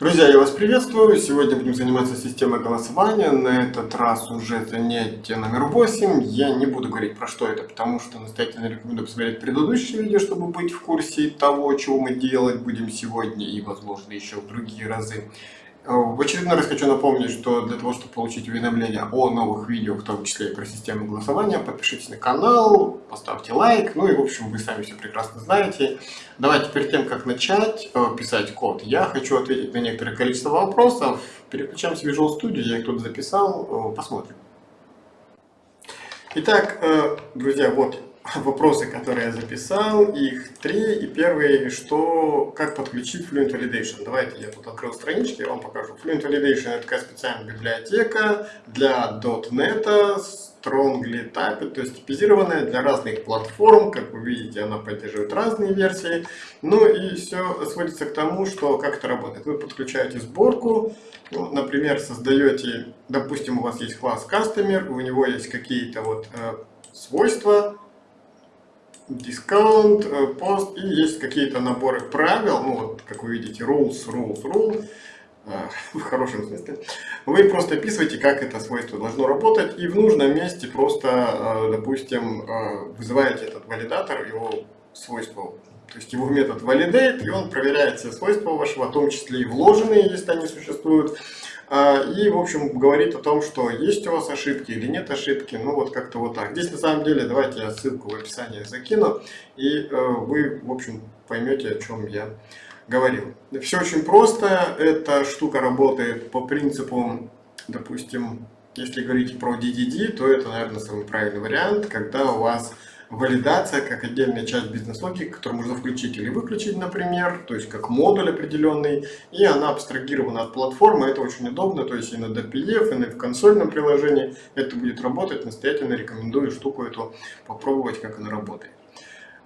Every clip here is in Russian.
Друзья, я вас приветствую. Сегодня будем заниматься системой голосования. На этот раз уже занятие номер 8. Я не буду говорить про что это, потому что настоятельно рекомендую посмотреть предыдущее видео, чтобы быть в курсе того, чего мы делать будем сегодня и, возможно, еще в другие разы. Э, в очередной раз хочу напомнить, что для того, чтобы получить уведомления о новых видео, в том числе и про систему голосования, подпишитесь на канал, поставьте лайк, ну и в общем вы сами все прекрасно знаете. Давайте перед тем, как начать э, писать код, я хочу ответить на некоторое количество вопросов. Переключаемся в Visual Studio, я их тут записал, э, посмотрим. Итак, друзья, вот вопросы, которые я записал, их три. И первый, что, как подключить Fluent Validation. Давайте я тут открыл странички, я вам покажу. Fluent Validation это такая специальная библиотека для .NET, strongly typed, то есть типизированная для разных платформ. Как вы видите, она поддерживает разные версии. Ну и все сводится к тому, что как это работает. Вы подключаете сборку, ну, например, создаете, допустим, у вас есть класс Customer, у него есть какие-то вот э, свойства, дискаунт, пост, и есть какие-то наборы правил, ну вот, как вы видите, rules, rules, rule, э, в хорошем смысле. Вы просто описываете, как это свойство должно работать, и в нужном месте просто, э, допустим, э, вызываете этот валидатор, его свойства то есть его метод validate, и он проверяет все свойства вашего, в том числе и вложенные, если они существуют. А, и, в общем, говорит о том, что есть у вас ошибки или нет ошибки. Ну, вот как-то вот так. Здесь, на самом деле, давайте я ссылку в описании закину, и э, вы, в общем, поймете, о чем я говорил. Все очень просто. Эта штука работает по принципу, допустим, если говорить про DDD, то это, наверное, самый правильный вариант, когда у вас валидация как отдельная часть бизнес-логики, которую можно включить или выключить, например, то есть как модуль определенный, и она абстрагирована от платформы, это очень удобно, то есть и на DPF, и в консольном приложении это будет работать, настоятельно рекомендую штуку эту попробовать, как она работает.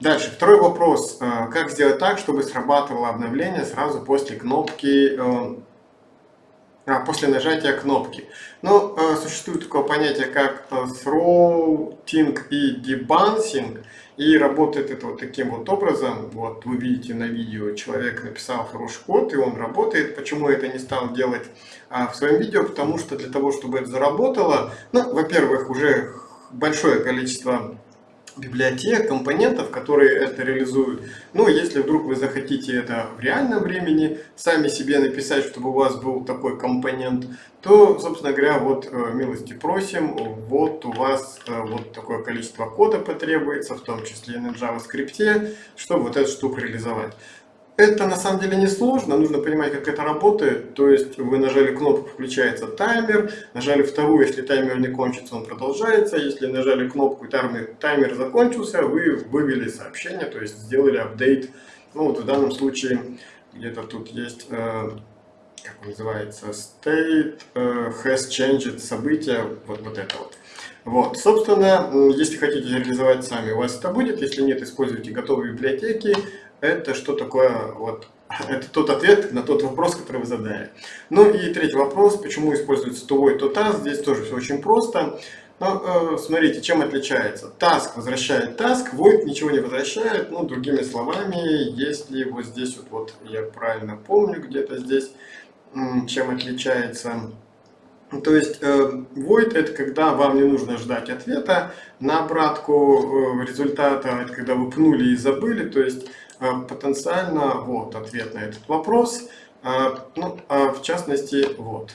Дальше, второй вопрос. Э, как сделать так, чтобы срабатывало обновление сразу после кнопки э, после нажатия кнопки. Ну, э, существует такое понятие, как э, throating и debouncing, и работает это вот таким вот образом. Вот вы видите на видео, человек написал хороший код, и он работает. Почему я это не стал делать а, в своем видео? Потому что для того, чтобы это заработало, ну, во-первых, уже большое количество библиотек, компонентов, которые это реализуют. Ну, если вдруг вы захотите это в реальном времени, сами себе написать, чтобы у вас был такой компонент, то, собственно говоря, вот э, милости просим, вот у вас э, вот такое количество кода потребуется, в том числе и на JavaScript, чтобы вот эту штуку реализовать. Это на самом деле не сложно, нужно понимать, как это работает. То есть вы нажали кнопку, включается таймер, нажали вторую, если таймер не кончится, он продолжается. Если нажали кнопку, таймер, таймер закончился, вы вывели сообщение, то есть сделали апдейт. Ну вот в данном случае где-то тут есть, э, как называется, state э, has changed событие, вот, вот это вот. Вот, собственно, если хотите реализовать сами, у вас это будет. Если нет, используйте готовые библиотеки это что такое, вот, это тот ответ на тот вопрос, который вы задали. Ну и третий вопрос, почему используется тувой, то task, здесь тоже все очень просто. Но э, смотрите, чем отличается. Task возвращает task, void ничего не возвращает. Ну, другими словами, если вот здесь вот, вот я правильно помню, где-то здесь, чем отличается то есть э, void это когда вам не нужно ждать ответа на обратку э, результата, это когда вы пнули и забыли, то есть потенциально вот ответ на этот вопрос. Ну, в частности, вот,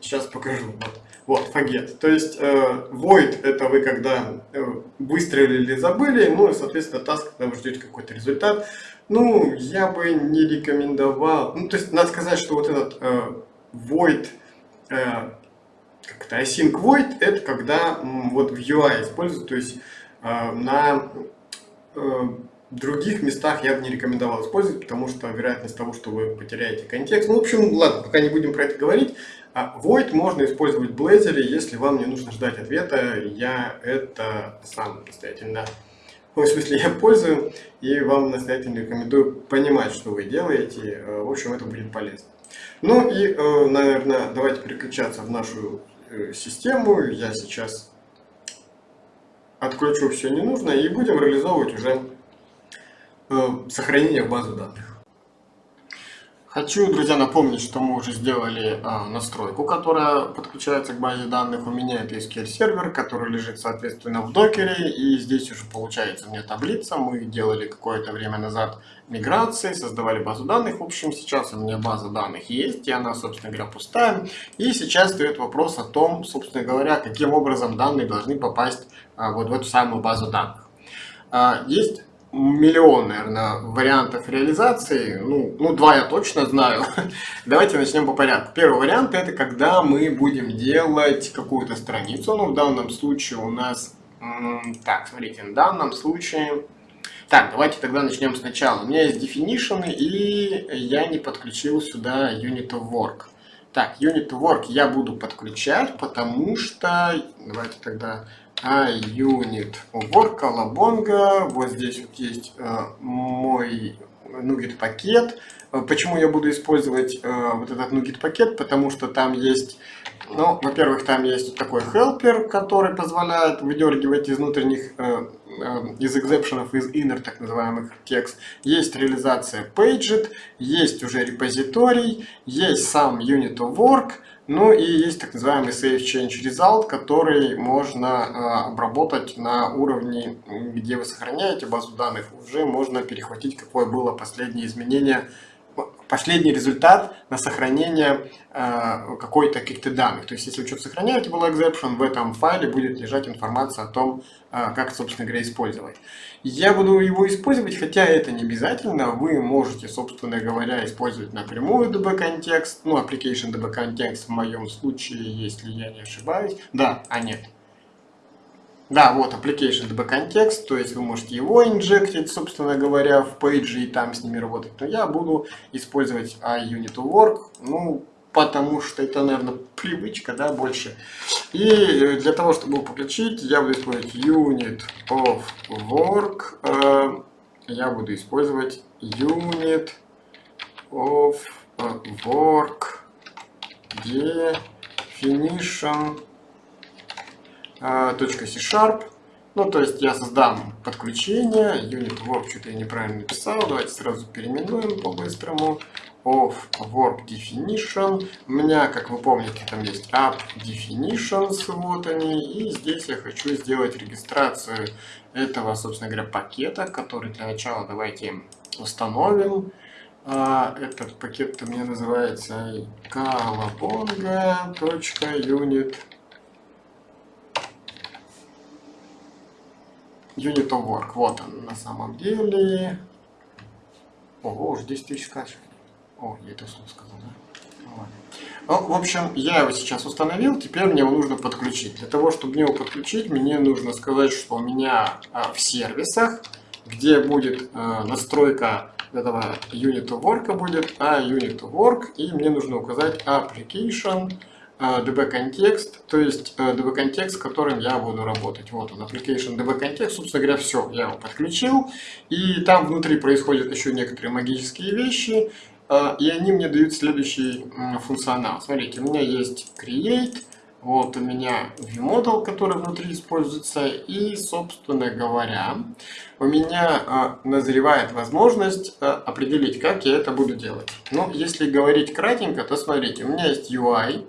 сейчас покажу, вот, вот, forget. То есть void это вы когда выстрелили, забыли, ну и, соответственно, task, когда вы ждете какой-то результат. Ну, я бы не рекомендовал, ну, то есть, надо сказать, что вот этот void как-то async void это когда вот в UI используют, то есть э, на э, других местах я бы не рекомендовал использовать, потому что вероятность того, что вы потеряете контекст. Ну, в общем, ладно, пока не будем про это говорить. А void можно использовать в Blazor, если вам не нужно ждать ответа. Я это сам настоятельно, в смысле, я пользую, и вам настоятельно рекомендую понимать, что вы делаете. Э, в общем, это будет полезно. Ну и, наверное, давайте переключаться в нашу Э, систему. Я сейчас отключу все ненужное и будем реализовывать уже э, сохранение в базу данных. Хочу, друзья, напомнить, что мы уже сделали а, настройку, которая подключается к базе данных. У меня это SQL сервер, который лежит, соответственно, в докере. И здесь уже получается у меня таблица. Мы делали какое-то время назад миграции, создавали базу данных. В общем, сейчас у меня база данных есть, и она, собственно говоря, пустая. И сейчас стоит вопрос о том, собственно говоря, каким образом данные должны попасть а, вот в эту самую базу данных. А, есть миллион, наверное, вариантов реализации. Ну, ну, два я точно знаю. Давайте начнем по порядку. Первый вариант это когда мы будем делать какую-то страницу. Ну, в данном случае у нас... Так, смотрите, в данном случае... Так, давайте тогда начнем сначала. У меня есть definition, и я не подключил сюда unit of work. Так, unit of work я буду подключать, потому что... Давайте тогда iUnit убор, колобонга. Вот здесь вот есть э, мой NuGet пакет. Почему я буду использовать э, вот этот NuGet пакет? Потому что там есть, ну, во-первых, там есть такой helper, который позволяет выдергивать из внутренних, э, из экзепшенов, из inner так называемых текст. Есть реализация paged, есть уже репозиторий, есть сам unit of work, ну и есть так называемый Safe Change Result, который можно э, обработать на уровне, где вы сохраняете базу данных. Уже можно перехватить, какое было последнее изменение последний результат на сохранение э, какой-то каких-то данных. То есть, если вы что-то сохраняете, был exception, в этом файле будет лежать информация о том, э, как, собственно говоря, использовать. Я буду его использовать, хотя это не обязательно. Вы можете, собственно говоря, использовать напрямую DB-контекст, ну, application DB-контекст в моем случае, если я не ошибаюсь. Да, а нет, да, вот application DB контекст, то есть вы можете его инжектить, собственно говоря, в пейджи и там с ними работать. Но я буду использовать iUnit work, ну, потому что это, наверное, привычка, да, больше. И для того, чтобы его подключить, я буду использовать unit of work, э, я буду использовать unit of work definition .c-sharp. Ну, то есть я создам подключение, unit work, что-то я неправильно написал, давайте сразу переименуем по-быстрому. Of work definition. У меня, как вы помните, там есть app definitions, вот они. И здесь я хочу сделать регистрацию этого, собственно говоря, пакета, который для начала давайте установим. А, этот пакет у меня называется kalabonga.unit Unit of Work. Вот он на самом деле. Ого, уже 10 тысяч скачиваний. О, я это вслух сказал, да? Ну, в общем, я его сейчас установил, теперь мне его нужно подключить. Для того, чтобы мне его подключить, мне нужно сказать, что у меня а, в сервисах, где будет а, настройка этого Unit of Work будет, а Unit of Work, и мне нужно указать Application db-контекст, то есть db-контекст, с которым я буду работать. Вот он, application db-контекст, собственно говоря, все, я его подключил. И там внутри происходят еще некоторые магические вещи, и они мне дают следующий функционал. Смотрите, у меня есть create, вот у меня viewModel, который внутри используется, и, собственно говоря, у меня э, назревает возможность э, определить, как я это буду делать. Ну, если говорить кратенько, то смотрите, у меня есть UI,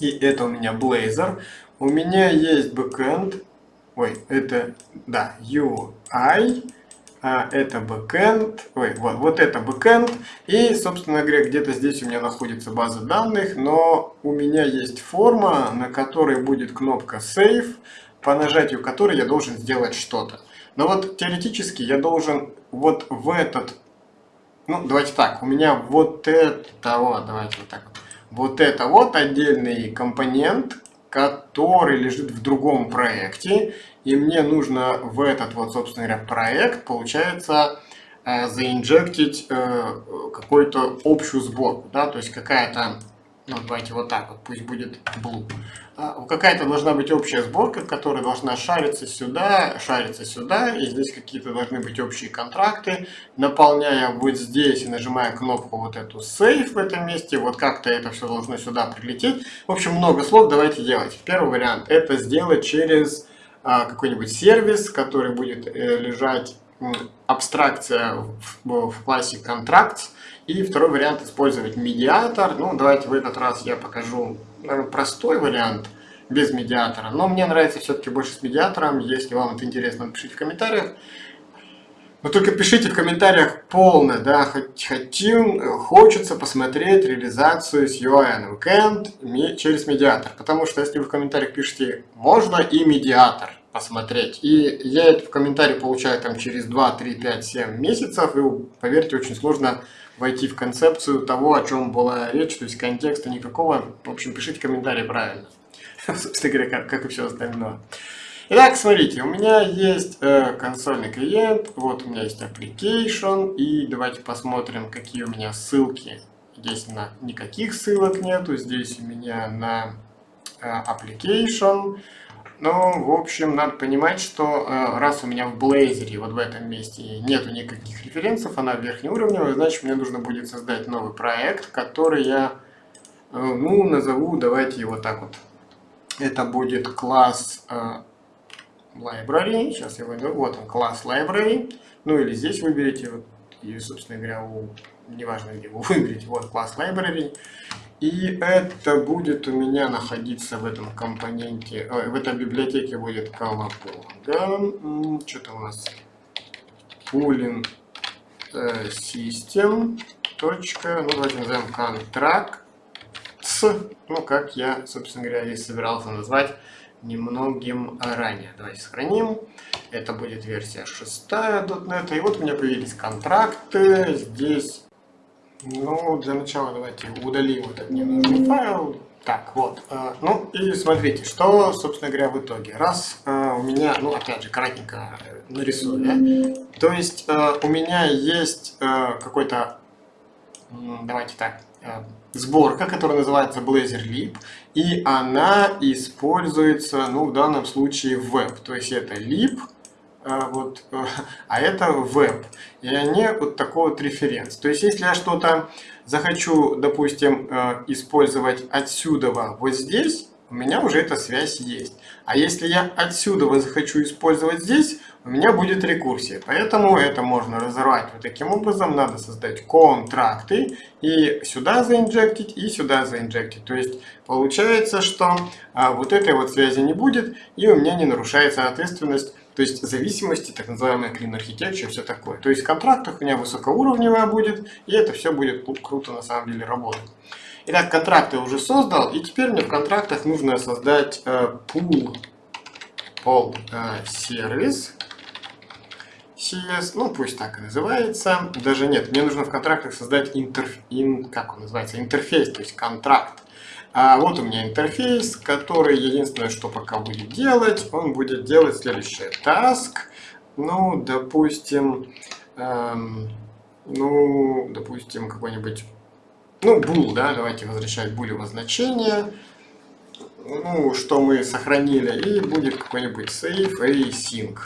и это у меня Blazor. У меня есть backend, ой, это, да, UI, а это backend, ой, вот, вот это backend, и, собственно говоря, где-то здесь у меня находится база данных, но у меня есть форма, на которой будет кнопка Save, по нажатию которой я должен сделать что-то. Но вот теоретически я должен вот в этот, ну, давайте так, у меня вот это, вот, давайте вот так вот, это вот отдельный компонент, который лежит в другом проекте. И мне нужно в этот вот, собственно говоря, проект, получается, э, заинжектить э, какую-то общую сборку. Да? То есть какая-то ну, давайте вот так вот, пусть будет blue. А, какая-то должна быть общая сборка, которая должна шариться сюда, шариться сюда, и здесь какие-то должны быть общие контракты. Наполняя вот здесь и нажимая кнопку вот эту Save в этом месте, вот как-то это все должно сюда прилететь. В общем, много слов давайте делать. Первый вариант это сделать через а, какой-нибудь сервис, который будет э, лежать абстракция в, в классе Contracts. И второй вариант использовать медиатор. Ну, давайте в этот раз я покажу наверное, простой вариант без медиатора. Но мне нравится все-таки больше с медиатором. Если вам это интересно, напишите в комментариях. Но только пишите в комментариях полно, да, хотим, хочется посмотреть реализацию с UI Weekend через медиатор. Потому что если вы в комментариях пишете «можно и медиатор», посмотреть. И я это в комментарии получаю там через 2, 3, 5, 7 месяцев. И поверьте, очень сложно войти в концепцию того, о чем была речь, то есть контекста никакого. В общем, пишите комментарии правильно. Собственно говоря, как, как и все остальное. Итак, смотрите, у меня есть э, консольный клиент, вот у меня есть application, и давайте посмотрим, какие у меня ссылки. Здесь на никаких ссылок нету, здесь у меня на э, application, ну, в общем, надо понимать, что э, раз у меня в Blazor, вот в этом месте, нету никаких референсов, она верхнеуровневая, значит, мне нужно будет создать новый проект, который я, э, ну, назову, давайте его так вот. Это будет класс э, library, сейчас я войду, вот он, класс library, ну, или здесь выберите, вот, и, собственно говоря, у, неважно, где вы выберете, вот, класс library, и это будет у меня находиться в этом компоненте, э, в этой библиотеке будет колобонга. Что-то у нас pooling э, system. Точка, ну давайте назовем контракт. Ну, как я, собственно говоря, и собирался назвать немногим ранее. Давайте сохраним. Это будет версия 6 .NET. И вот у меня появились контракты. Здесь ну, для начала давайте удалим этот ненужный файл. Так, вот. Э, ну, и смотрите, что, собственно говоря, в итоге. Раз э, у меня, ну, опять же, кратенько нарисую? То есть э, у меня есть какой-то, давайте так, сборка, которая называется Blazor Lib, и она используется, ну, в данном случае веб. То есть это lib, а, вот, а это веб. И они вот такой вот референс. То есть, если я что-то захочу, допустим, э, использовать отсюда вот здесь, у меня уже эта связь есть. А если я отсюда захочу использовать здесь, у меня будет рекурсия. Поэтому это можно разорвать вот таким образом. Надо создать контракты и сюда заинжектить, и сюда заинжектить. То есть получается, что а, вот этой вот связи не будет, и у меня не нарушается ответственность то есть зависимости, так называемая clean architecture, все такое. То есть в контрактах у меня высокоуровневая будет, и это все будет круто на самом деле работать. Итак, контракты уже создал, и теперь мне в контрактах нужно создать э, pool, pool э, сервис. CS, ну пусть так и называется. Даже нет, мне нужно в контрактах создать интерф, ин, как он называется, интерфейс, то есть контракт. А вот у меня интерфейс, который единственное, что пока будет делать, он будет делать следующее. Task, ну, допустим, эм, ну, допустим, какой-нибудь, ну, bool, да, давайте возвращать булево значение, ну, что мы сохранили, и будет какой-нибудь save и sync.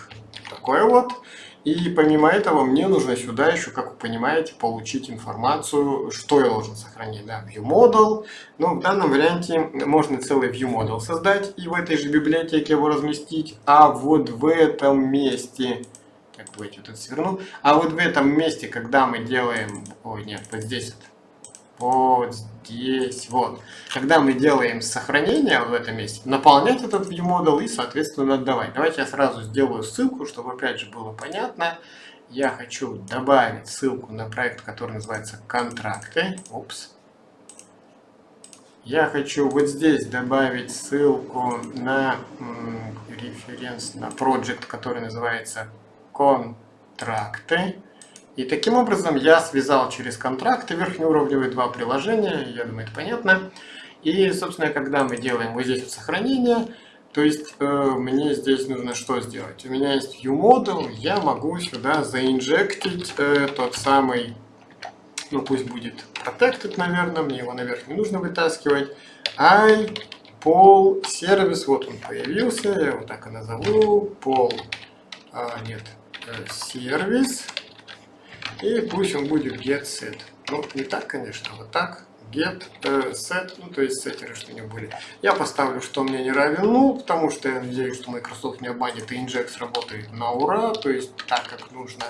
Такое вот. И помимо этого мне нужно сюда еще, как вы понимаете, получить информацию, что я должен сохранить. Да, ViewModel. Но в данном варианте можно целый ViewModel создать и в этой же библиотеке его разместить. А вот в этом месте... Так, давайте вот это сверну. А вот в этом месте, когда мы делаем... Ой, нет, вот здесь вот вот здесь, вот. Когда мы делаем сохранение в этом месте, наполнять этот viewModel и, соответственно, отдавать. Давайте я сразу сделаю ссылку, чтобы, опять же, было понятно. Я хочу добавить ссылку на проект, который называется «Контракты». Упс. Я хочу вот здесь добавить ссылку на референс, на проект, который называется «Контракты». И таким образом я связал через контракты верхнеуровневые два приложения, я думаю, это понятно. И, собственно, когда мы делаем вот здесь вот сохранение, то есть э, мне здесь нужно что сделать? У меня есть ViewModel, я могу сюда заинжектить э, тот самый, ну пусть будет protected, наверное, мне его наверх не нужно вытаскивать. I pol сервис, вот он появился, я его так и назову, pol, а, нет, э, сервис. И пусть он будет get set. Ну, не так, конечно, а вот так. get set, ну то есть сеттеры, что у него были. Я поставлю, что мне не равен ну, потому что я надеюсь, что Microsoft не обманет и Inject работает на ура, то есть так, как нужно.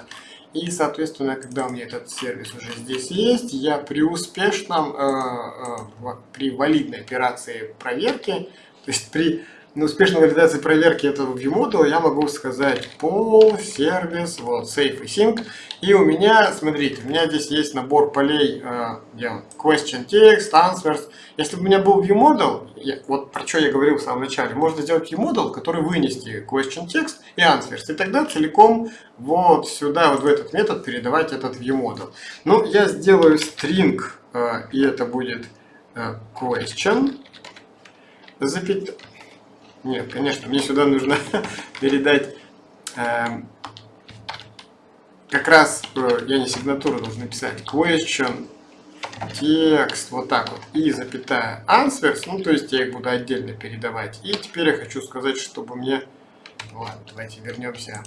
И, соответственно, когда у меня этот сервис уже здесь есть, я при успешном, э, э, при валидной операции проверки, то есть при на успешной валидации проверки этого ViewModel я могу сказать пол, сервис, вот, safe и sync. И у меня, смотрите, у меня здесь есть набор полей, э, question text, answers. Если бы у меня был ViewModel, я, вот про что я говорил в самом начале, можно сделать ViewModel, который вынести question text и answers. И тогда целиком вот сюда, вот в этот метод передавать этот ViewModel. Ну, я сделаю string, э, и это будет э, question, запятая нет, конечно, мне сюда нужно передать э, как раз, э, я не сигнатуру должен написать, question, текст, вот так вот, и запятая answers, ну то есть я их буду отдельно передавать. И теперь я хочу сказать, чтобы мне Ладно, давайте вернемся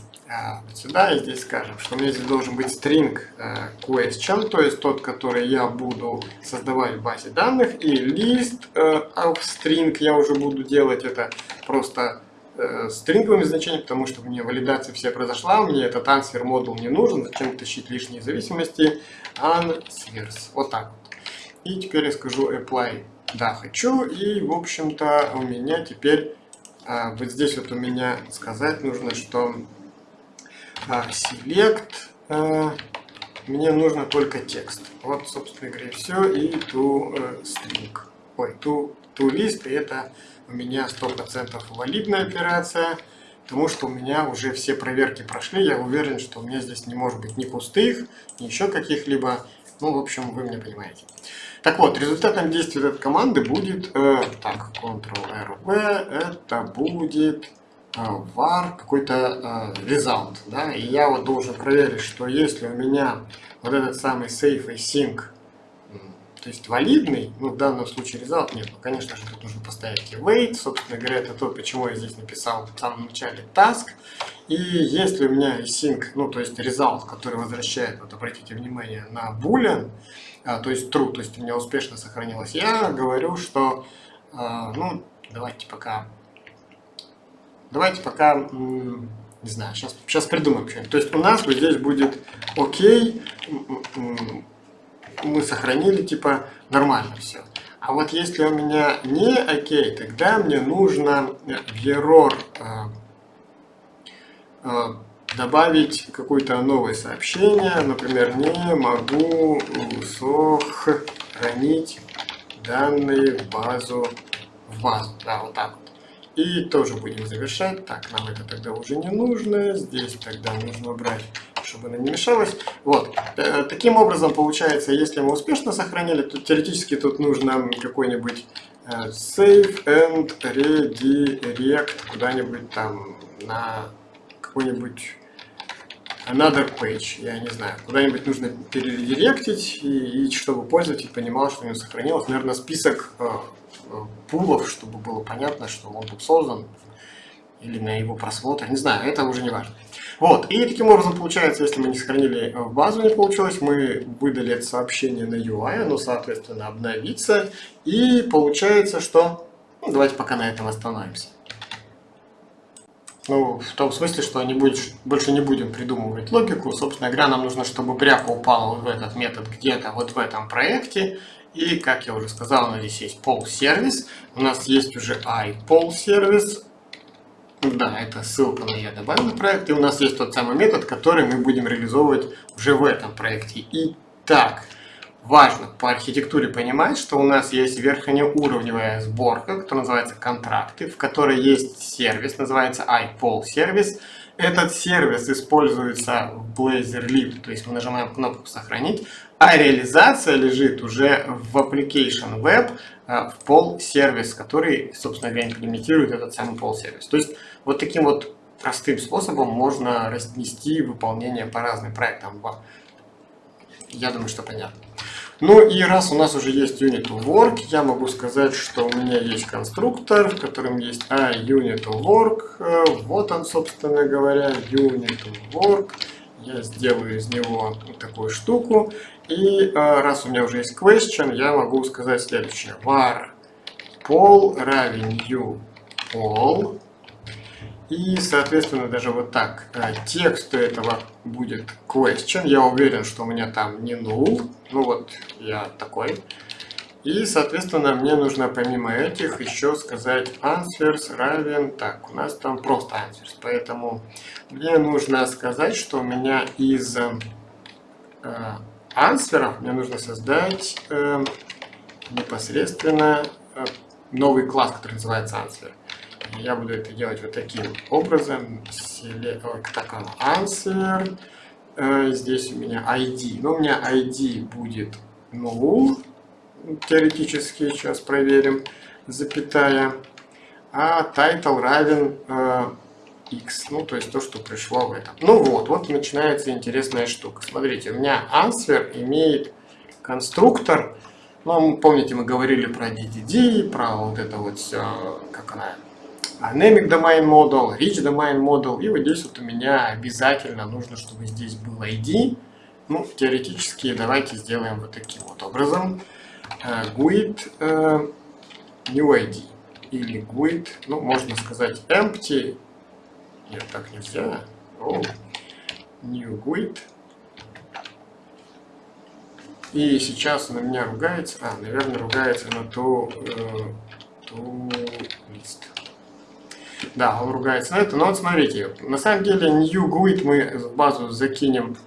вот сюда. И здесь скажем, что у меня здесь должен быть string а, question, то есть тот, который я буду создавать в базе данных, и list of string я уже буду делать. Это просто э, стринговыми значениями, потому что у меня валидация вся произошла, мне этот answer модул не нужен, зачем тащить лишние зависимости, answers, вот так вот. И теперь я скажу apply, да, хочу, и в общем-то у меня теперь а, вот здесь вот у меня сказать нужно, что а, select а, мне нужно только текст. Вот, собственно говоря, все. И to uh, string. Ой, to, to list. И это у меня 100% валидная операция. Потому что у меня уже все проверки прошли. Я уверен, что у меня здесь не может быть ни пустых, ни еще каких-либо. Ну, в общем, вы меня понимаете. Так вот, результатом действия этой команды будет, э, так, Ctrl-R-V, это будет э, var какой-то э, result, да, и я вот должен проверить, что если у меня вот этот самый safe и sync, то есть валидный, ну в данном случае result нет, ну конечно же тут нужно поставить и wait, собственно говоря, это то, почему я здесь написал в самом начале task, и если у меня sync, ну то есть result, который возвращает, вот обратите внимание на boolean, а, то есть true, то есть у меня успешно сохранилось. Я говорю, что, а, ну, давайте пока, давайте пока, не знаю, сейчас, сейчас придумаем что-нибудь. То есть у нас вот здесь будет окей, мы сохранили, типа, нормально все. А вот если у меня не окей, тогда мне нужно в error а, добавить какое-то новое сообщение, например, не могу сохранить данные в базу, в базу, да, вот так вот. И тоже будем завершать. Так, нам это тогда уже не нужно. Здесь тогда нужно убрать, чтобы она не мешалась. Вот. Э, таким образом, получается, если мы успешно сохранили, то теоретически тут нужно какой-нибудь э, save and redirect куда-нибудь там на какой-нибудь another page, я не знаю, куда-нибудь нужно перередиректить, и, и чтобы пользователь понимал, что у него сохранилось, наверное, список э, пулов, чтобы было понятно, что он тут создан, или на его просмотр, не знаю, это уже не важно. Вот, и таким образом получается, если мы не сохранили в базу, не получилось, мы выдали это сообщение на UI, оно, соответственно, обновится, и получается, что... Ну, давайте пока на этом остановимся. Ну, в том смысле, что не будешь, больше не будем придумывать логику. Собственно говоря, нам нужно, чтобы пряха упала вот в этот метод где-то вот в этом проекте. И, как я уже сказал, у нас здесь есть пол сервис. У нас есть уже iPol сервис. Да, это ссылка на добавил на проект. И у нас есть тот самый метод, который мы будем реализовывать уже в этом проекте. Итак, важно по архитектуре понимать, что у нас есть верхнеуровневая сборка, которая называется контракты, в которой есть сервис, называется iPol сервис. Этот сервис используется в Blazor Lib, то есть мы нажимаем кнопку «Сохранить», а реализация лежит уже в Application Web, э, в Pol сервис, который, собственно говоря, имплементирует этот самый Pol сервис. То есть вот таким вот простым способом можно разнести выполнение по разным проектам. Я думаю, что понятно. Ну и раз у нас уже есть unit work, я могу сказать, что у меня есть конструктор, в котором есть а unit work. Э, вот он, собственно говоря, unit work. я сделаю из него такую штуку. И раз у меня уже есть question, я могу сказать следующее. var pol равен new pol. И, соответственно, даже вот так. Текст этого будет question. Я уверен, что у меня там не null. Ну вот, я такой. И, соответственно, мне нужно помимо этих еще сказать answers равен... Так, у нас там просто answers. Поэтому мне нужно сказать, что у меня из э, ансверов мне нужно создать э, непосредственно э, новый класс, который называется answer. Я буду это делать вот таким образом. Так, answer. Э, здесь у меня ID. Но у меня ID будет null теоретически сейчас проверим, запятая, а title равен э, x, ну то есть то, что пришло в этом. Ну вот, вот начинается интересная штука. Смотрите, у меня answer имеет конструктор, ну помните мы говорили про DDD, про вот это вот все, как она, Dynamic Domain Model, Rich Domain Model, и вот здесь вот у меня обязательно нужно, чтобы здесь был ID, ну теоретически давайте сделаем вот таким вот образом. GUID э, new ID или GUID, ну можно сказать empty, нет так нельзя, oh, new GUID. И сейчас на меня ругается, а, наверное, ругается на ту, э, ту лист. Да, он ругается на это, но вот смотрите, на самом деле new GUID мы в базу закинем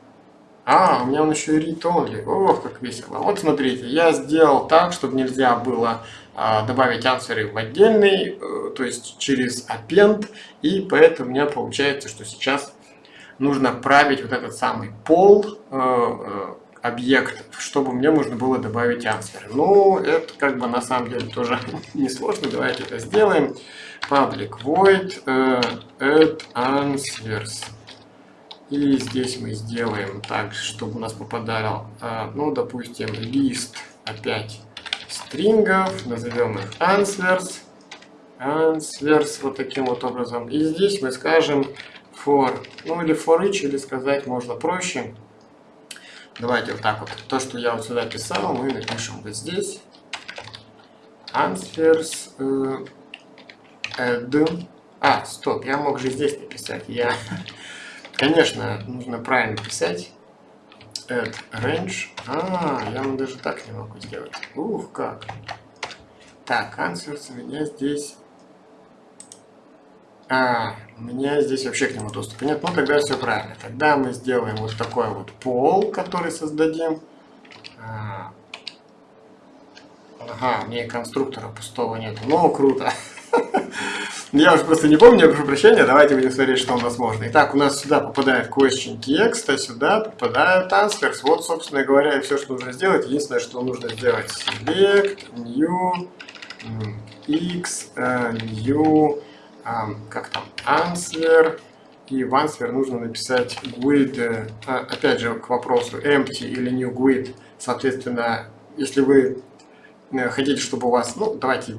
а, у меня он еще и read only. Ох, как весело. Вот смотрите, я сделал так, чтобы нельзя было а, добавить ансверы в отдельный, э, то есть через append, и поэтому у меня получается, что сейчас нужно править вот этот самый пол э, объект, чтобы мне можно было добавить ансверы. Ну, это как бы на самом деле тоже несложно. Давайте это сделаем. Public void э, add answers. И здесь мы сделаем так, чтобы у нас попадал, а, ну, допустим, лист опять стрингов, назовем их answers, answers вот таким вот образом. И здесь мы скажем for, ну или for each, или сказать можно проще. Давайте вот так вот. То, что я вот сюда писал, мы напишем вот здесь. Answers uh, add. А, стоп, я мог же здесь написать. Я Конечно, нужно правильно писать. Add range. А, я даже так не могу сделать. Ух, как. Так, answers у меня здесь... А, у меня здесь вообще к нему доступа нет. Ну, тогда все правильно. Тогда мы сделаем вот такой вот пол, который создадим. А, ага, мне конструктора пустого нет. Ну, круто. Я уже просто не помню, я прошу прощения, давайте будем смотреть, что у нас можно. Итак, у нас сюда попадает question text, а сюда попадает answers. Вот, собственно говоря, и все, что нужно сделать. Единственное, что нужно сделать select, new, x, uh, new, um, как там, answer. И в answer нужно написать GUID, uh, опять же, к вопросу empty или new GUID. Соответственно, если вы э, хотите, чтобы у вас, ну, давайте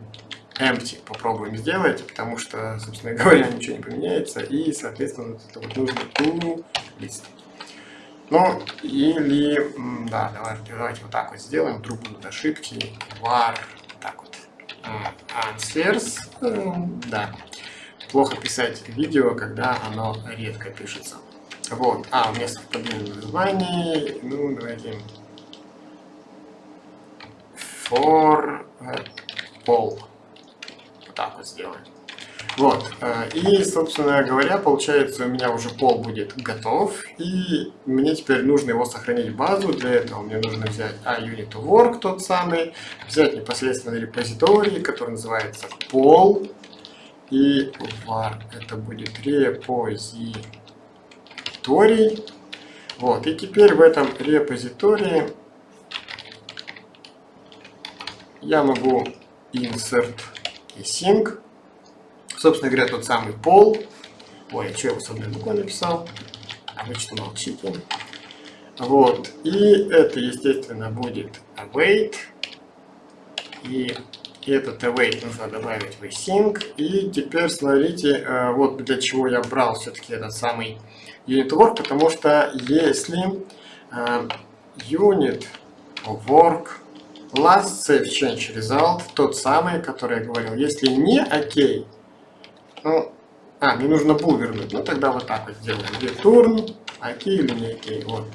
empty попробуем сделать, потому что, собственно говоря, ничего не поменяется, и, соответственно, это вот нужно to list. Ну, или, да, давайте, давайте вот так вот сделаем, вдруг будут ошибки, var, так вот, answers, да, плохо писать видео, когда оно редко пишется. Вот, а, вместо совпадения названий, ну, давайте for pol так вот сделать. Вот, э, и, собственно говоря, получается, у меня уже пол будет готов, и мне теперь нужно его сохранить в базу, для этого мне нужно взять AUnit тот самый, взять непосредственно репозиторий, который называется пол, и var это будет репозиторий. Вот, и теперь в этом репозитории я могу insert и sync. Собственно говоря, тот самый пол. Ой, а что я с одной буквой написал? Обычно молчите. Вот. И это, естественно, будет await. И И этот await нужно добавить в async. И теперь смотрите, э, вот для чего я брал все-таки этот самый unit work, потому что если э, unit work last save change result, тот самый, который я говорил, если не окей, ну, а, мне нужно был вернуть, ну тогда вот так вот сделаем, return, окей или не окей, вот.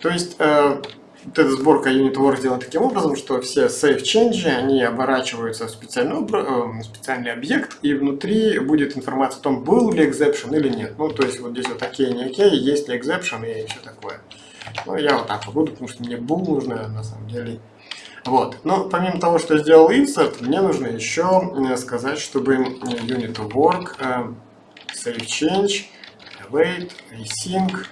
То есть, э, вот эта сборка UnitWork сделана таким образом, что все save change, они оборачиваются в специальный, э, специальный объект, и внутри будет информация о том, был ли exception или нет. Ну, то есть, вот здесь вот окей, не окей, есть ли exception и все такое. Ну, я вот так вот буду, потому что мне был нужно, на самом деле. Вот. Но помимо того, что сделал insert, мне нужно еще э, сказать, чтобы unit work, э, save change, await, async,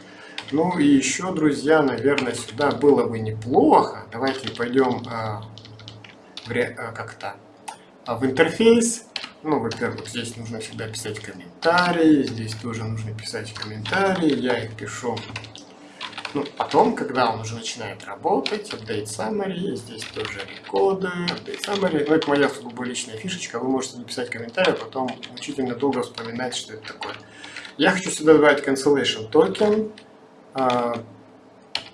ну и еще, друзья, наверное, сюда было бы неплохо. Давайте пойдем а, как-то а, в интерфейс. Ну, во-первых, здесь нужно всегда писать комментарии. Здесь тоже нужно писать комментарии. Я их пишу ну, потом, когда он уже начинает работать, update summary, здесь тоже рекоды, update summary. Ну, это моя сугубо личная фишечка, вы можете написать комментарий, а потом мучительно долго вспоминать, что это такое. Я хочу сюда добавить cancellation token, а,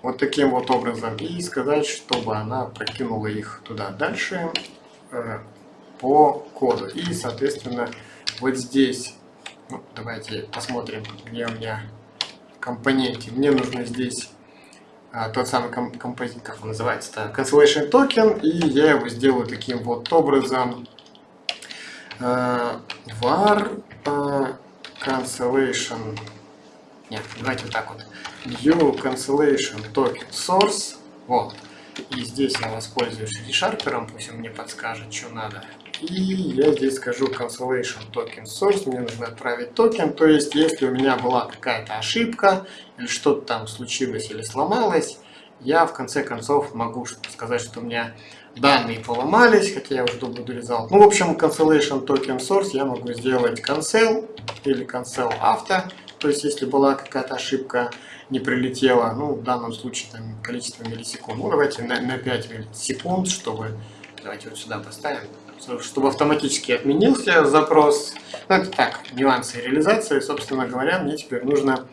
вот таким вот образом и сказать, чтобы она прокинула их туда дальше э, по коду. И, соответственно, вот здесь, ну, давайте посмотрим, где у меня компоненты. Мне нужно здесь а, тот самый комп композит, как он называется, cancellation токен, и я его сделаю таким вот образом. Э, var э, cancellation нет, давайте вот так вот. New cancellation token source. Вот. И здесь я воспользуюсь ReSharper, пусть он мне подскажет, что надо. И я здесь скажу cancellation token source, мне нужно отправить токен, то есть если у меня была какая-то ошибка, или что-то там случилось или сломалось, я в конце концов могу сказать, что у меня данные поломались, хотя я уже буду результат. Ну, в общем, cancellation token source я могу сделать cancel или cancel after, то есть, если была какая-то ошибка, не прилетела, ну, в данном случае, там, количество миллисекунд, ну, давайте на, на 5 секунд, чтобы, давайте вот сюда поставим, чтобы автоматически отменился запрос. Ну, это так, нюансы реализации. Собственно говоря, мне теперь нужно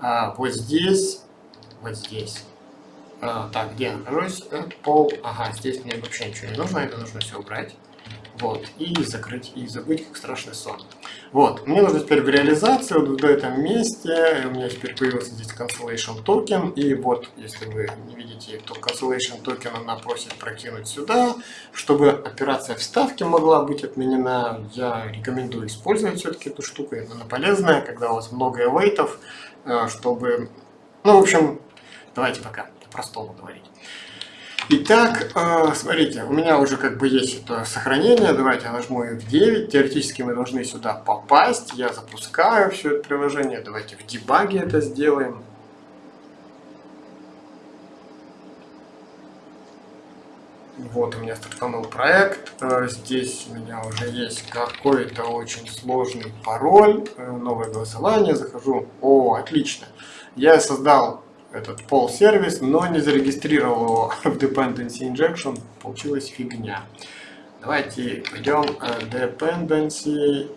а, вот здесь, вот здесь, а, так, где я нахожусь? Это пол, ага, здесь мне вообще ничего не нужно, это нужно все убрать. Вот, и закрыть, и забыть, как страшный сон. Вот, мне нужно теперь в реализации, вот в этом месте, у меня теперь появился здесь cancellation токен, и вот, если вы не видите, то cancellation токен она просит прокинуть сюда, чтобы операция вставки могла быть отменена, я рекомендую использовать все-таки эту штуку, она полезная, когда у вас много эвейтов, э, чтобы, ну, в общем, давайте пока по-простому говорить. Итак, э, смотрите, у меня уже как бы есть это сохранение. Давайте я нажму F9. Теоретически мы должны сюда попасть. Я запускаю все это приложение. Давайте в дебаге это сделаем. Вот у меня стартанул проект. Э, здесь у меня уже есть какой-то очень сложный пароль. Э, новое голосование. Захожу. О, отлично. Я создал этот пол сервис, но не зарегистрировал его в dependency injection, получилась фигня. Давайте пойдем uh, dependency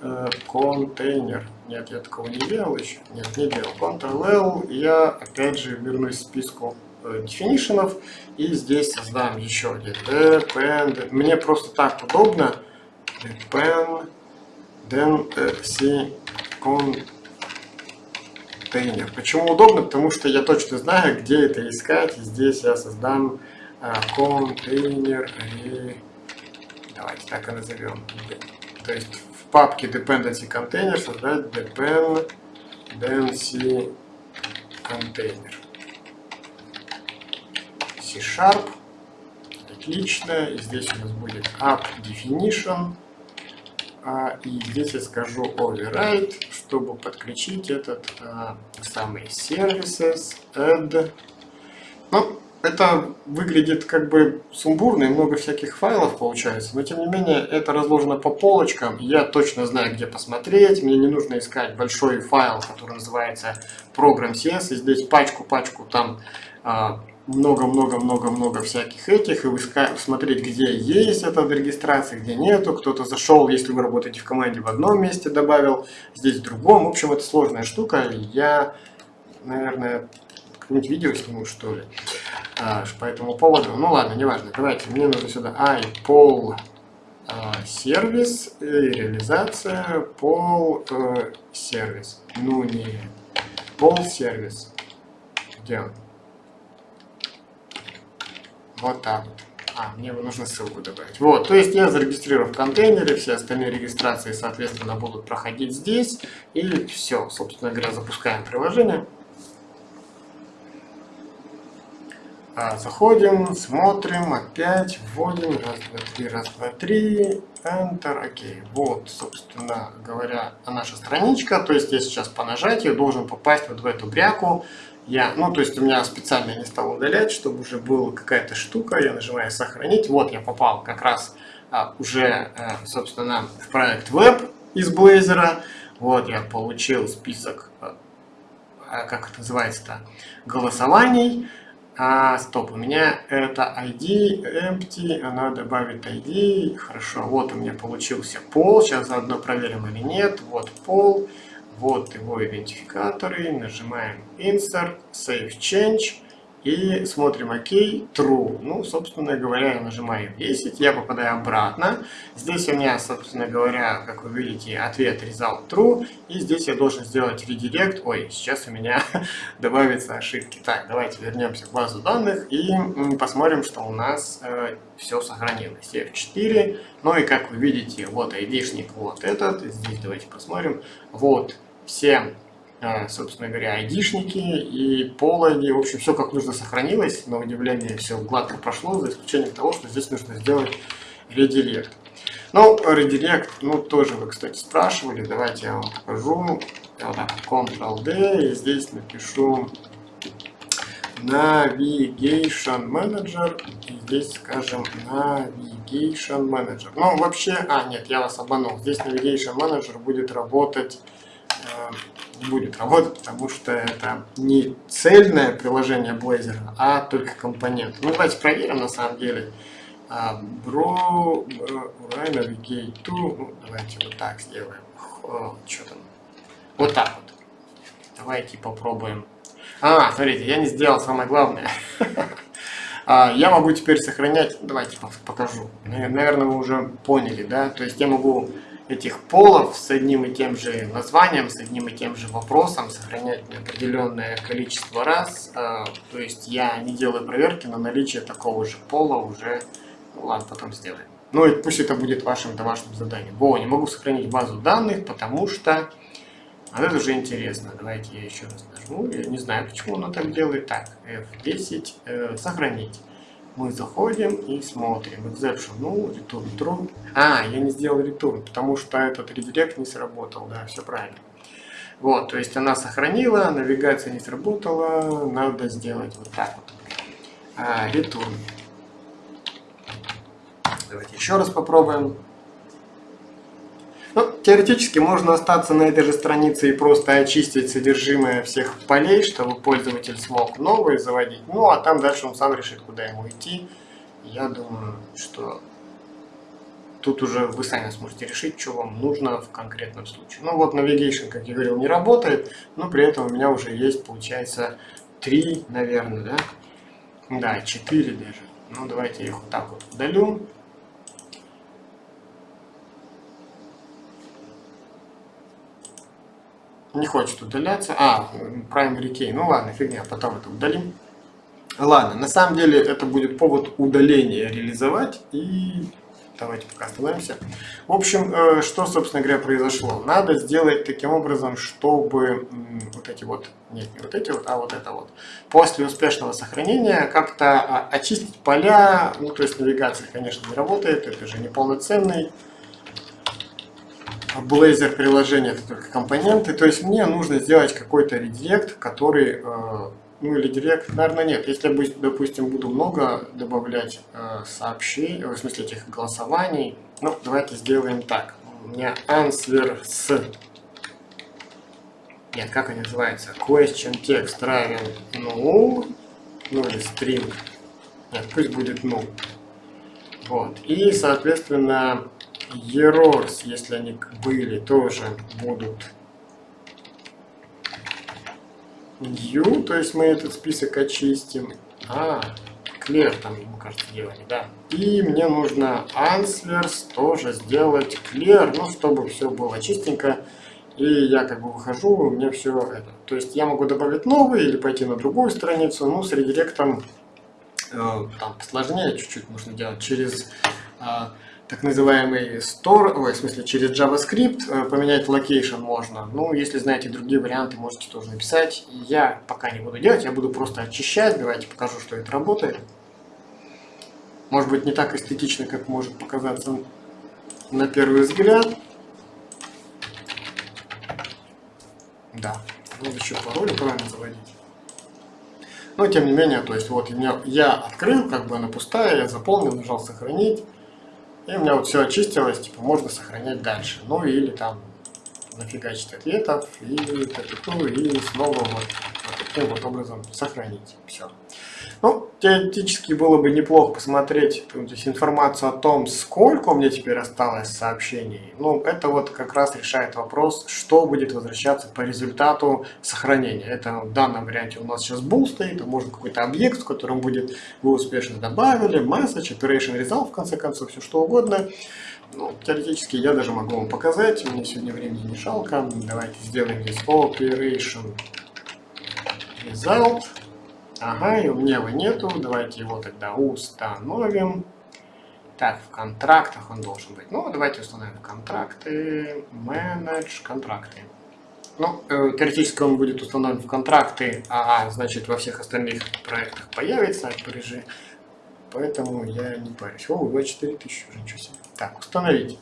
uh, container. Нет, я такого не делал еще. Нет, не делал. Ctrl-L. Я опять же вернусь к списку uh, definitionов и здесь создам еще один depend. Мне просто так удобно. Dependency container контейнер. Почему удобно? Потому что я точно знаю, где это искать. И здесь я создам а, контейнер и давайте так и назовем. То есть в папке dependency container создать dependency container. C-sharp. Отлично. И здесь у нас будет app definition. А, и здесь я скажу override, чтобы подключить этот а, самый services, add. Ну, это выглядит как бы сумбурно и много всяких файлов получается, но тем не менее это разложено по полочкам, я точно знаю, где посмотреть, мне не нужно искать большой файл, который называется program.cs, и здесь пачку-пачку там а, много-много-много-много всяких этих, и вы смотреть, где есть эта регистрация, где нету, кто-то зашел, если вы работаете в команде, в одном месте добавил, здесь в другом. В общем, это сложная штука, я, наверное, какое-нибудь видео сниму, что ли, а, по этому поводу. Ну ладно, неважно, давайте, мне нужно сюда iPol а, сервис и реализация, пол э, сервис, ну не пол сервис, где? Вот так вот. А, мне нужно ссылку добавить. Вот, то есть я зарегистрировал в контейнере, все остальные регистрации, соответственно, будут проходить здесь. И все, собственно говоря, запускаем приложение. А, заходим, смотрим, опять вводим, раз, два, три, раз, два, три, Enter, окей. Вот, собственно говоря, наша страничка, то есть я сейчас по нажатию должен попасть вот в эту бряку, я, ну, то есть у меня специально не стал удалять, чтобы уже была какая-то штука, я нажимаю сохранить, вот я попал как раз а, уже, а, собственно, в проект веб из Blazor, вот я получил список, а, а как это называется-то, голосований, а, стоп, у меня это ID empty, она добавит ID, хорошо, вот у меня получился пол, сейчас заодно проверим или нет, вот пол, вот его идентификаторы, нажимаем Insert, Save Change и смотрим ОК, True. Ну, собственно говоря, я нажимаю 10, я попадаю обратно. Здесь у меня, собственно говоря, как вы видите, ответ Result True. И здесь я должен сделать редирект. Ой, сейчас у меня добавятся ошибки. Так, давайте вернемся в базу данных и посмотрим, что у нас э, все сохранилось. F4. Ну и как вы видите, вот айдишник, вот этот. Здесь давайте посмотрим. Вот все, а, собственно говоря, айдишники и пол ID, в общем, все как нужно сохранилось, на удивление все гладко прошло, за исключением того, что здесь нужно сделать редирект. Ну, редирект, ну, тоже вы, кстати, спрашивали, давайте я вам покажу. Вот так, Ctrl-D, и здесь напишу Navigation Manager, и здесь скажем Navigation Manager. Ну, вообще, а, нет, я вас обманул, здесь Navigation Manager будет работать не будет работать, потому что это не цельное приложение Blazor, а только компонент. Ну, давайте проверим на самом деле. Bro, Urai Navigate to, ну, давайте вот так сделаем. Что там? Вот так вот. Давайте попробуем. А, смотрите, я не сделал самое главное. А, я могу теперь сохранять, давайте покажу. Наверное, вы уже поняли, да? То есть я могу этих полов с одним и тем же названием, с одним и тем же вопросом, сохранять определенное количество раз. А, то есть я не делаю проверки на наличие такого же пола уже. Ну ладно, потом сделаем. Ну и пусть это будет вашим домашним заданием. Во, не могу сохранить базу данных, потому что... А это уже интересно. Давайте я еще раз нажму. Я не знаю, почему оно так делает. Так, F10, э, сохранить мы заходим и смотрим. Exception, ну, return true. А, я не сделал return, потому что этот редирект не сработал, да, все правильно. Вот, то есть она сохранила, навигация не сработала, надо сделать вот так вот. А, return. Давайте еще раз попробуем. Ну, теоретически можно остаться на этой же странице и просто очистить содержимое всех полей, чтобы пользователь смог новые заводить. Ну, а там дальше он сам решит, куда ему идти. Я думаю, что тут уже вы сами сможете решить, что вам нужно в конкретном случае. Ну вот Navigation, как я говорил, не работает, но при этом у меня уже есть, получается, 3, наверное, да? Да, 4 даже. Ну давайте я их вот так вот удалю. Не хочет удаляться. А, primary key. Ну ладно, фигня, потом это удалим. Ладно, на самом деле это будет повод удаления реализовать. И давайте пока остановимся. В общем, э, что, собственно говоря, произошло? Надо сделать таким образом, чтобы вот эти вот, нет, не вот эти вот, а вот это вот, после успешного сохранения как-то а, очистить поля, ну, то есть навигация, конечно, не работает, это же не полноценный Blazor приложение это только компоненты. То есть мне нужно сделать какой-то редирект, который, э, ну или директ, наверное, нет. Если я, допустим, буду много добавлять э, сообщений, в смысле этих голосований, ну, давайте сделаем так. У меня answer с... Нет, как они называются? Question text равен null. ну или string, нет, пусть будет null. Вот. И, соответственно, errors, если они были, тоже будут new, то есть мы этот список очистим. А, clear там, мне кажется, делали, да. И мне нужно answers тоже сделать clear, ну, чтобы все было чистенько. И я как бы выхожу, у меня все это. То есть я могу добавить новый или пойти на другую страницу, ну, с редиректом э, там посложнее чуть-чуть нужно делать через э, так называемый store, ой, в смысле через JavaScript, э, поменять location можно. Ну, если знаете другие варианты, можете тоже написать. Я пока не буду делать, я буду просто очищать. Давайте покажу, что это работает. Может быть, не так эстетично, как может показаться на первый взгляд. Да, надо еще пароль правильно заводить. Но тем не менее, то есть вот я, я открыл, как бы она пустая, я заполнил, нажал сохранить. И у меня вот все очистилось, типа можно сохранять дальше. Ну или там нафигачить ответов и, и снова вот, вот таким вот образом сохранить. Все. Ну, теоретически было бы неплохо посмотреть то есть, информацию о том, сколько у меня теперь осталось сообщений. Ну, это вот как раз решает вопрос, что будет возвращаться по результату сохранения. Это в данном варианте у нас сейчас bool стоит, а может какой-то объект, в котором будет вы успешно добавили, message, operation result, в конце концов, все что угодно. Ну, теоретически я даже могу вам показать, мне сегодня времени не жалко. Давайте сделаем здесь operation result. Ага, и у меня его нету. Давайте его тогда установим. Так, в контрактах он должен быть. Ну, давайте установим контракты. Manage контракты. Ну, э, теоретически он будет установлен в контракты, а значит во всех остальных проектах появится режим. Поэтому я не парюсь. О, 24 тысячи уже, ничего себе. Так, установить.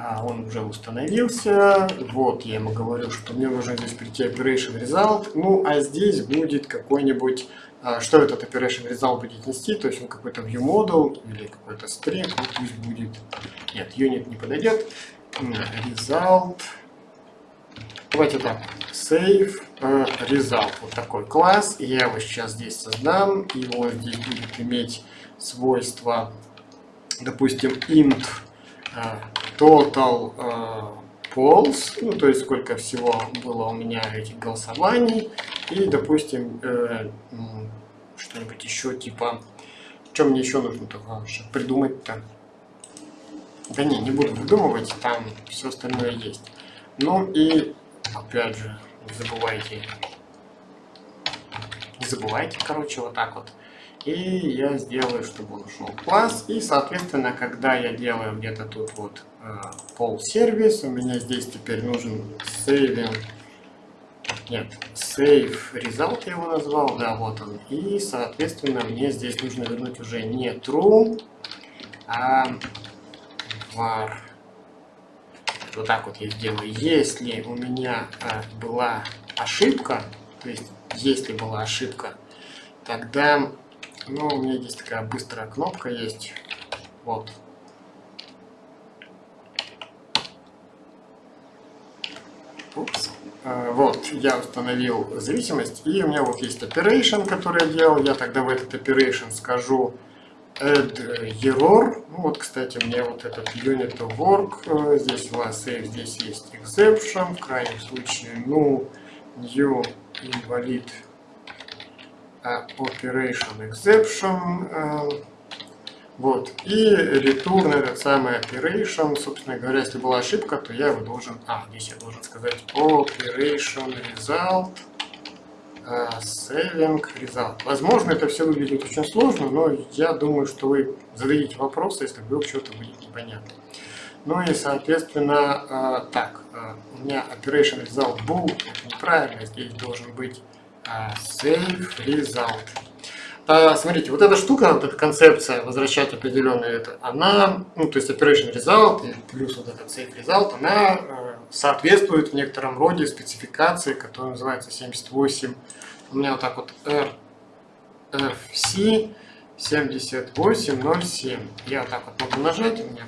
А, он уже установился. Вот, я ему говорю, что мне нужно здесь прийти Operation Result. Ну, а здесь будет какой-нибудь... А, что этот Operation Result будет нести? То есть он какой-то view model или какой-то string. Ну, пусть будет... Нет, unit не подойдет. Result. Давайте так. Save uh, Result. Вот такой класс. Я его сейчас здесь создам. И он здесь будет иметь свойства, допустим, int uh, total uh, polls, ну, то есть сколько всего было у меня этих голосований, и, допустим, э, что-нибудь еще типа, что мне еще нужно такого придумать-то? Да не, не буду выдумывать, там все остальное есть. Ну и, опять же, не забывайте, не забывайте, короче, вот так вот и я сделаю, чтобы он ушел класс. И, соответственно, когда я делаю где-то тут вот э, пол сервис, у меня здесь теперь нужен saving, нет, save result я его назвал, да, вот он. И, соответственно, мне здесь нужно вернуть уже не true, а var. Вот так вот я сделаю. Если у меня э, была ошибка, то есть если была ошибка, тогда ну, у меня здесь такая быстрая кнопка есть. Вот. Упс. А, вот, я установил зависимость, и у меня вот есть operation, который я делал. Я тогда в этот operation скажу add error. Ну вот, кстати, меня вот этот unit of work, здесь у вас save, здесь есть exception, в крайнем случае, ну, new invalid operation exception. Э, вот. И return этот самый operation. Собственно говоря, если была ошибка, то я его должен... А, здесь я должен сказать operation result uh, saving result. Возможно, это все выглядит очень сложно, но я думаю, что вы зададите вопросы, если вдруг что-то будет непонятно. Ну и, соответственно, uh, так, uh, у меня operation result был неправильно, здесь должен быть save result. А, смотрите, вот эта штука, вот эта концепция возвращать определенный это, она, ну, то есть operation result плюс вот этот save result, она э, соответствует в некотором роде спецификации, которая называется 78. У меня вот так вот RFC 7807. Я вот так вот могу нажать, у меня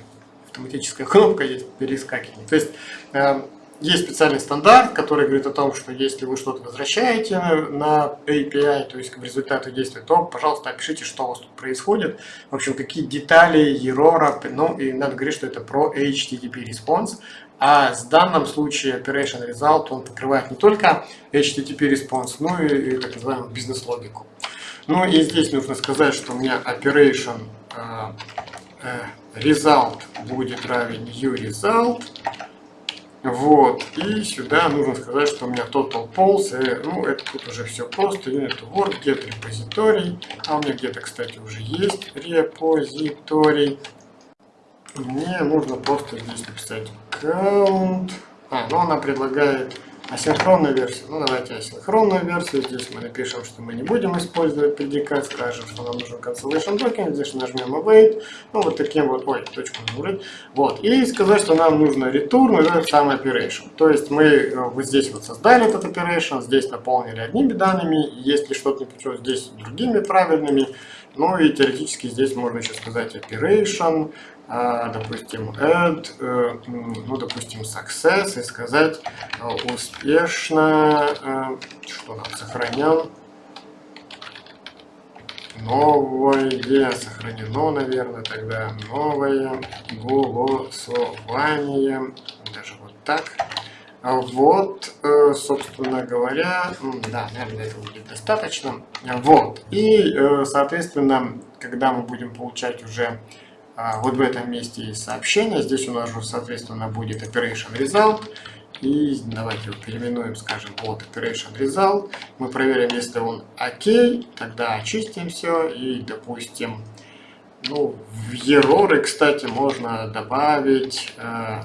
автоматическая кнопка есть перескакивание. То есть э, есть специальный стандарт, который говорит о том, что если вы что-то возвращаете на API, то есть в результате действия, то, пожалуйста, опишите, что у вас тут происходит. В общем, какие детали, error, ну, и надо говорить, что это про HTTP response. А в данном случае Operation Result, он покрывает не только HTTP response, но и, и так называемую бизнес-логику. Ну и здесь нужно сказать, что у меня Operation э, э, Result будет равен uResult. Вот, и сюда нужно сказать, что у меня total polls, э, ну, это тут уже все просто, unit word, get репозиторий, а у меня где-то, кстати, уже есть репозиторий. Мне нужно просто здесь написать count, а, ну, она предлагает Асинхронная версия. Ну, давайте асинхронную версию. Здесь мы напишем, что мы не будем использовать предикат. Скажем, что нам нужен cancellation token. Здесь нажмем await. Ну, вот таким вот, ой, точку нажать. Вот. И сказать, что нам нужно return, это самый operation. То есть мы э, вот здесь вот создали этот operation, здесь наполнили одними данными. Если что-то не пришло, здесь другими правильными. Ну и теоретически здесь можно еще сказать operation, допустим, add, э, ну, допустим, success и сказать э, успешно, э, что нам сохранен, новое сохранено, наверное, тогда новое голосование, даже вот так. А вот, собственно говоря, да, наверное, этого будет достаточно. Вот, и, соответственно, когда мы будем получать уже а, вот в этом месте есть сообщение. Здесь у нас же, соответственно, будет Operation Result. И давайте его переименуем, скажем, вот Operation Result. Мы проверим, если он ОК, тогда очистим все. И, допустим, ну, в error, кстати, можно добавить э,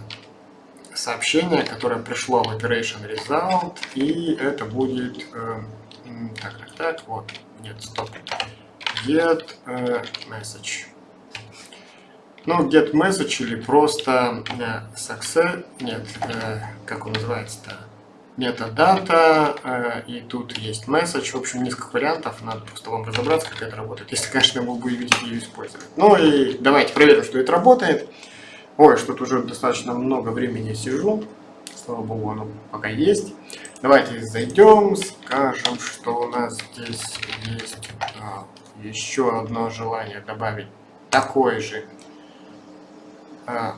сообщение, которое пришло в Operation Result. И это будет... Э, так, так, так, вот. Нет, стоп. Get э, message. Ну, get message или просто э, success, нет, э, как он называется-то, метадата, э, и тут есть message, в общем, несколько вариантов, надо просто вам разобраться, как это работает, если, конечно, вы будете ее использовать. Ну и давайте проверим, что это работает. Ой, что-то уже достаточно много времени сижу, слава богу, оно пока есть. Давайте зайдем, скажем, что у нас здесь есть. Еще одно желание добавить такой же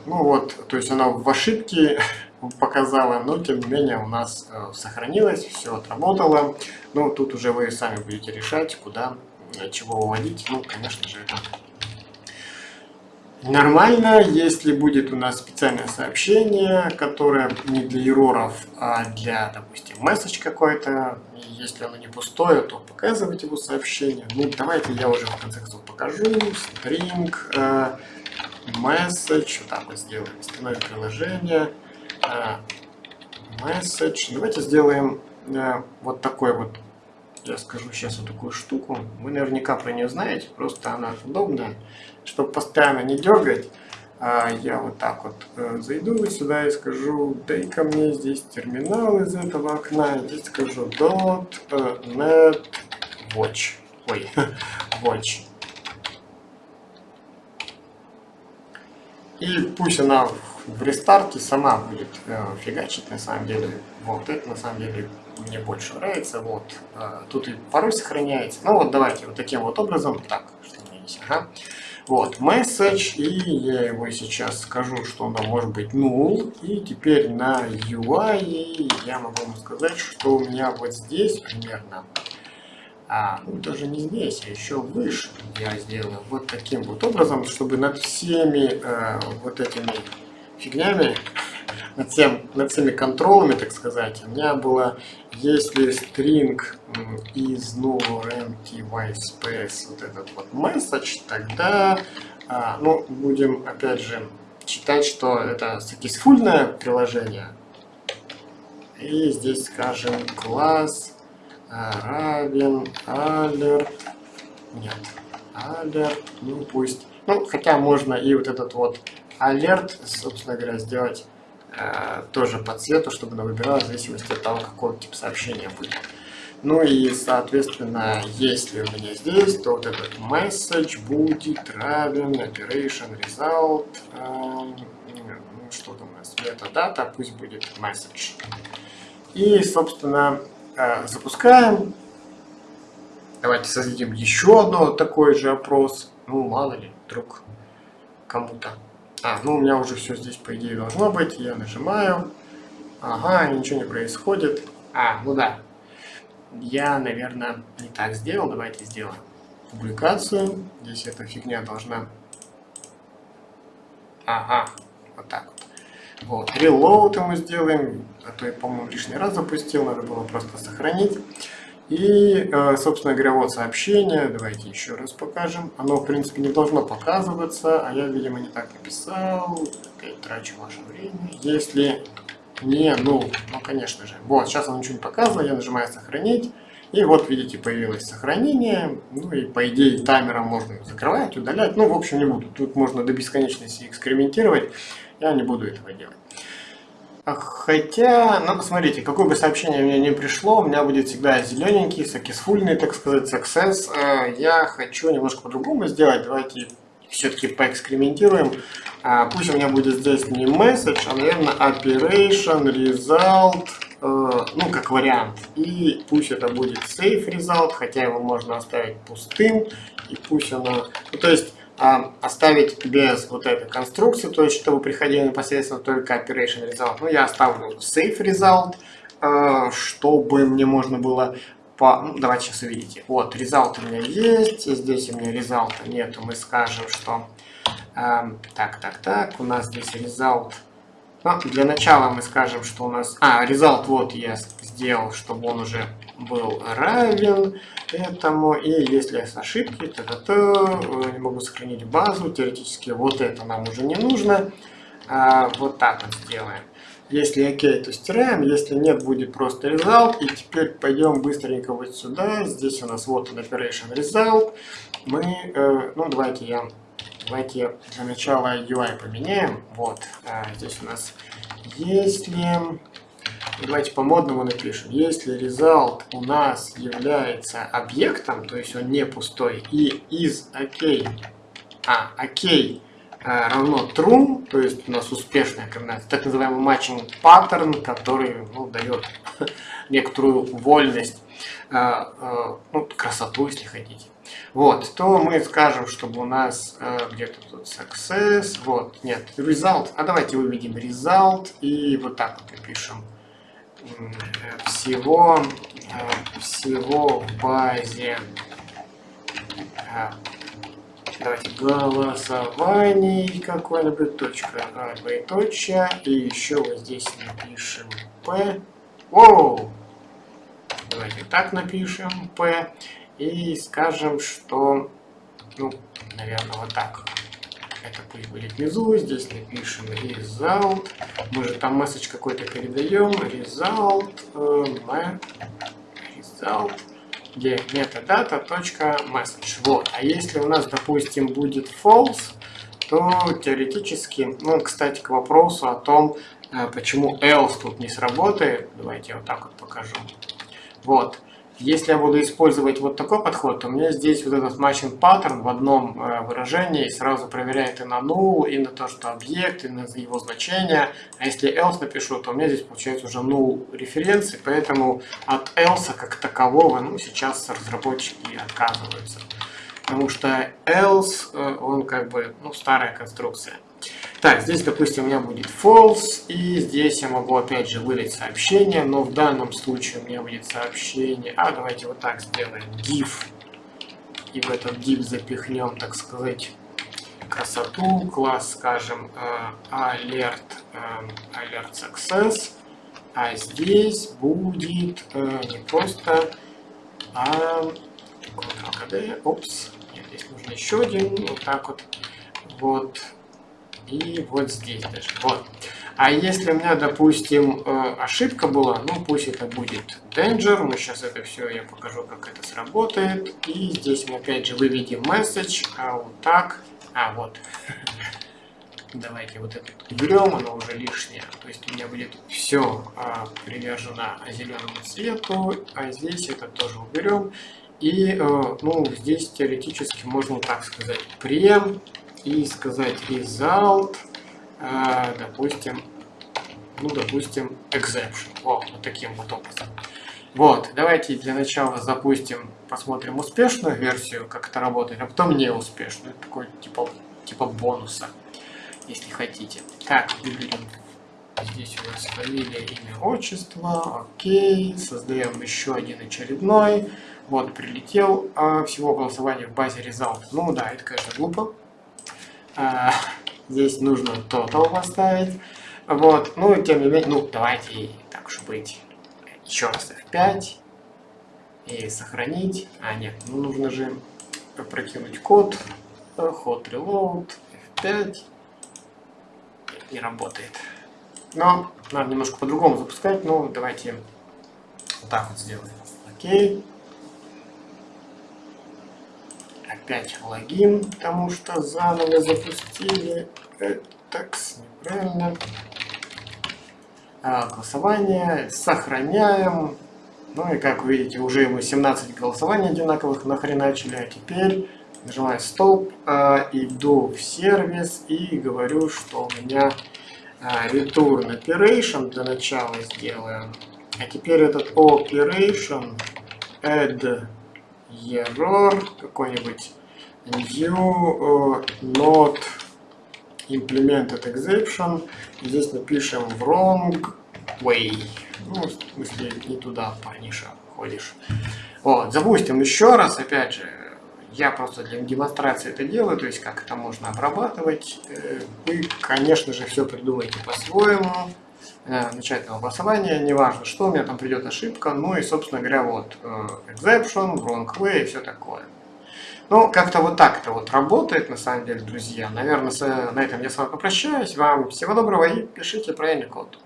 ну вот, то есть она в ошибке показала, но тем не менее у нас э, сохранилось, все отработало. Ну, тут уже вы сами будете решать, куда, э, чего выводить. Ну, конечно же, это нормально, если будет у нас специальное сообщение, которое не для ероров, а для, допустим, месседж какой-то. Если оно не пустое, то показывать его сообщение. Ну, давайте я уже в конце концов покажу. String. Э, message, так вот сделаем, установим приложение, message, давайте сделаем э, вот такой вот, я скажу сейчас вот такую штуку, вы наверняка про нее знаете, просто она удобная, чтобы постоянно не дергать, а я вот так вот э, зайду сюда и скажу, дай-ка мне здесь терминал из этого окна, здесь скажу dot э, net watch, ой, watch, И пусть она в рестарте сама будет э, фигачить на самом деле. Вот это на самом деле мне больше нравится. Вот э, тут и пароль сохраняется. Ну вот давайте вот таким вот образом. Так, что у меня есть? Ага. Вот, message, и я его сейчас скажу, что он может быть null. И теперь на UI я могу вам сказать, что у меня вот здесь примерно а, ну, даже не здесь, а еще выше. Я сделаю вот таким вот образом, чтобы над всеми э, вот этими фигнями, над, всем, над всеми контролами, так сказать, у меня было, если string из null empty white space, вот этот вот message, тогда, а, ну, будем, опять же, считать, что это сакисфульное приложение, и здесь скажем класс равен alert, нет, alert, ну пусть, ну хотя можно и вот этот вот alert, собственно говоря, сделать э, тоже по цвету, чтобы она выбирала в зависимости от того, какой тип сообщения будет. Ну и, соответственно, если у меня здесь, то вот этот message будет равен operation result, э, ну, что там у нас, метадата, пусть будет message. И, собственно, запускаем. Давайте создадим еще одно такой же опрос. Ну, мало ли, вдруг кому-то. А, ну у меня уже все здесь, по идее, должно быть. Я нажимаю. Ага, ничего не происходит. А, ну да. Я, наверное, не так сделал. Давайте сделаем публикацию. Здесь эта фигня должна... Ага, вот так вот. Reload мы сделаем, а то я, по-моему, лишний раз запустил, надо было просто сохранить. И, э, собственно говоря, вот сообщение, давайте еще раз покажем. Оно, в принципе, не должно показываться, а я, видимо, не так написал. Опять трачу ваше время. Если не, ну, ну, конечно же. Вот, сейчас оно ничего не показывает, я нажимаю «Сохранить». И вот, видите, появилось сохранение. Ну и, по идее, таймером можно закрывать, удалять. Ну, в общем, не буду. Тут можно до бесконечности экспериментировать. Я не буду этого делать. А хотя, ну посмотрите, какое бы сообщение мне не пришло, у меня будет всегда зелененький, сакисфульный, так сказать, success. А, я хочу немножко по-другому сделать. Давайте все-таки поэкспериментируем. А, пусть у меня будет здесь не message, а, наверное, operation, result, э, ну, как вариант. И пусть это будет safe result, хотя его можно оставить пустым. И пусть оно... Ну, то есть оставить без вот этой конструкции, то есть чтобы приходили непосредственно только operation result. Ну, я оставлю safe result, э, чтобы мне можно было по... Ну, давайте сейчас увидите. Вот, result у меня есть, здесь у меня result нету, мы скажем, что... Э, так, так, так, у нас здесь result... Ну, для начала мы скажем, что у нас... А, result вот я сделал, чтобы он уже был равен этому. И если есть ошибки, то, -то, -то не могу сохранить базу. Теоретически вот это нам уже не нужно. А, вот так вот сделаем. Если окей, то стираем. Если нет, будет просто result. И теперь пойдем быстренько вот сюда. Здесь у нас вот он operation result. Мы, э, ну давайте я, давайте для начала UI поменяем. Вот, э, здесь у нас если Давайте по-модному напишем. Если result у нас является объектом, то есть он не пустой, и из OK, а OK а, равно true, то есть у нас успешная комбинация, так называемый matching pattern, который ну, дает некоторую вольность, а, а, ну, красоту, если хотите. Вот, то мы скажем, чтобы у нас где-то тут success, вот, нет, result, а давайте выведем result и вот так вот напишем всего, э, всего в базе э, давайте голосований какой-нибудь точка а, двоеточие и еще вот здесь напишем p Воу! давайте так напишем p и скажем что ну наверное вот так это пусть будет внизу, здесь напишем result. Мы же там месседж какой-то передаем. Result, э, result, где metadata.message. Вот. А если у нас, допустим, будет false, то теоретически, ну, кстати, к вопросу о том, э, почему else тут не сработает, давайте я вот так вот покажу. Вот. Если я буду использовать вот такой подход, то у меня здесь вот этот matching pattern в одном э, выражении сразу проверяет и на null, и на то, что объект, и на его значение. А если else напишу, то у меня здесь получается уже null референции, поэтому от else как такового ну, сейчас разработчики отказываются. Потому что else, э, он как бы ну, старая конструкция. Так, здесь, допустим, у меня будет false, и здесь я могу опять же вылить сообщение, но в данном случае у меня будет сообщение, а давайте вот так сделаем, div, и в этот div запихнем, так сказать, красоту, класс, скажем, э, alert, э, alert success, а здесь будет э, не просто, а опс, нет, здесь нужно еще один, вот так вот, вот, и вот здесь даже. Вот. А если у меня, допустим, э, ошибка была, ну пусть это будет danger, мы сейчас это все, я покажу, как это сработает. И здесь мы опять же выведем message, а вот так, а вот. Давайте вот это уберем, оно уже лишнее. То есть у меня будет все а, привержено зеленому цвету, а здесь это тоже уберем. И, э, ну, здесь теоретически можно так сказать, прем и сказать result э, допустим, ну, допустим, exception. О, вот таким вот образом. Вот, давайте для начала запустим, посмотрим успешную версию, как это работает, а потом неуспешную, такой типа, типа бонуса, если хотите. Так, выберем здесь у нас фамилия, имя, отчество, окей, создаем еще один очередной. Вот, прилетел, а всего голосования в базе result. Ну да, это, конечно, глупо. А, здесь нужно total поставить. Вот, ну, тем не менее, ну, давайте, так уж быть, еще раз F5 и сохранить. А, нет, ну, нужно же прокинуть код, hot reload, F5, не работает. Но надо немножко по-другому запускать, ну, давайте вот так вот сделаем. Окей. Опять логин, потому что заново запустили. Так, неправильно. А, голосование, сохраняем. Ну и как вы видите, уже мы 17 голосований одинаковых нахреначили, а теперь нажимаю стоп, а, иду в сервис и говорю, что у меня а, return operation для начала сделаем. А теперь этот operation add error какой-нибудь new uh, not implemented exception. Здесь напишем wrong way. Ну, в смысле, не туда, парниша, ходишь. Вот, запустим еще раз, опять же, я просто для демонстрации это делаю, то есть как это можно обрабатывать. Э, вы, конечно же, все придумаете по-своему. Э, начального голосования, неважно что, у меня там придет ошибка, ну и, собственно говоря, вот э, exception, wrong way и все такое. Ну, как-то вот так это вот работает, на самом деле, друзья. Наверное, на этом я с вами попрощаюсь. Вам всего доброго и пишите правильный код.